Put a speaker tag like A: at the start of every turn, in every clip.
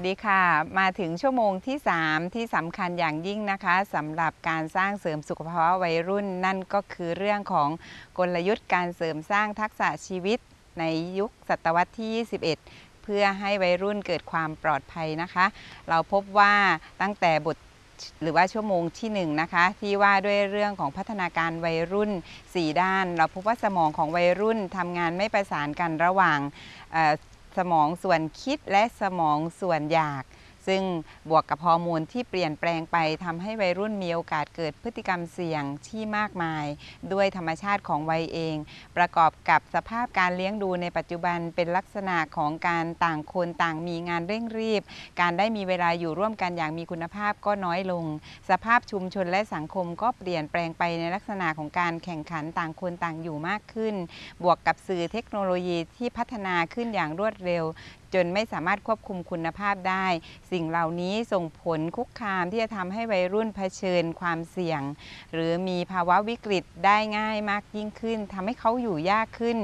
A: วัสดีค่ะ มาถึงชั่วโมงที่ 3 ที่สำคัญอย่างยิ่งนะคะสำหรับการสร้างเสริมสุขภาวะวัยรุ่น นั่นก็คือเรื่องของกลยุทธ์การเสริมสร้างทักษะชีวิตในยุคศตวรรษที่ 21 เพื่อให้วัยรุ่นเกิดความปลอดภัยนะคะ เราพบว่าตั้งแต่บทหรือว่าชั่วโมงที่1นงนะคะที่ว่าด้วยเรื่องของพัฒนาการวัยรุ่น 4 ด้าน เราพบว่าสมองของวัยรุ่นทำงานไม่ประสานกันระหว่าง มองส่วนคิดและสมองส่วนอยาก ซึ่งบวกกับฮอร์โมนที่เปลี่ยนแปลงไปทำให้วัยรุ่นมีโอกาสเกิดพฤติกรรมเสี่ยงที่มากมาย ด้วยธรรมชาติของวัยเอง ประกอบกับสภาพการเลี้ยงดูในปัจจุบันเป็นลักษณะของการต่างคนต่างมีงานเร่งรีบ การได้มีเวลาอยู่ร่วมกันอย่างมีคุณภาพก็น้อยลง สภาพชุมชนและสังคมก็เปลี่ยนแปลงไปในลักษณะของการแข่งขันต่างคนต่างอยู่มากขึ้น บวกกับสื่อเทคโนโลยีที่พัฒนาขึ้นอย่างรวดเร็วจนไม่สามารถควบคุมคุณภาพได้ สิ่งเหล่านี้ส่งผลคุกคามที่จะทำให้วัยรุ่นเผชิญความเสี่ยง หรือมีภาวะวิกฤตได้ง่ายมากยิ่งขึ้นทำให้เขาอยู่ยากขึ้น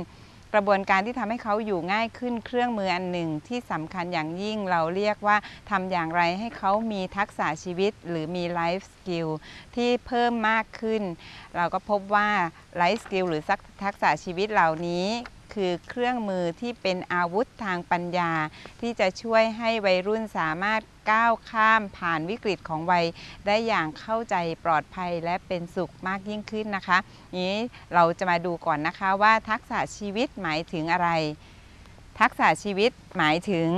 A: กระบวนการที่ทำให้เขาอยู่ง่ายขึ้นเครื่องมืออันหนึ่งที่สำคัญอย่างยิ่งเราเรียกว่าทำอย่างไรให้เขามีทักษะชีวิตหรือมี life skill ที่เพิ่มมากขึ้น เราก็พบว่าไลฟ์สกิลหรือทักษะชีวิตเหล่านี้ คือเครื่องมือที่เป็นอาวุธทางปัญญา ที่จะช่วยให้วัยรุ่นสามารถก้าวข้ามผ่านวิกฤตของวัย ได้อย่างเข้าใจปลอดภัยและเป็นสุขมากยิ่งขึ้นนะคะนี้เราจะมาดูก่อนนะคะว่าทักษะชีวิตหมายถึงอะไร ทักษะชีวิตหมายถึง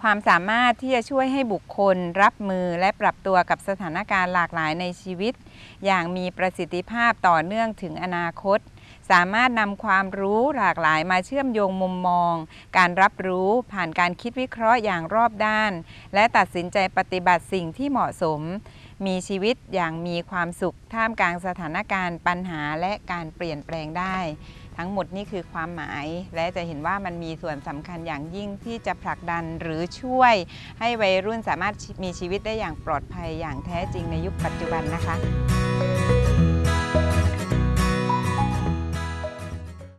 A: ความสามารถที่จะช่วยให้บุคคลรับมือและปรับตัวกับสถานการณ์หลากหลายในชีวิต อย่างมีประสิทธิภาพต่อเนื่องถึงอนาคต สามารถนำความรู้หลากหลายมาเชื่อมโยงมุมมอง การรับรู้ผ่านการคิดวิเคราะห์อย่างรอบด้าน และตัดสินใจปฏิบัติสิ่งที่เหมาะสม มีชีวิตอย่างมีความสุขท่ามกลางสถานการณ์ปัญหาและการเปลี่ยนแปลงได้ ทั้งหมดนี่คือความหมายและจะเห็นว่ามันมีส่วนสำคัญอย่างยิ่งที่จะผลักดันหรือช่วย ให้วัยรุ่นสามารถมีชีวิตได้อย่างปลอดภัยอย่างแท้จริงในยุคปัจจุบันนะคะ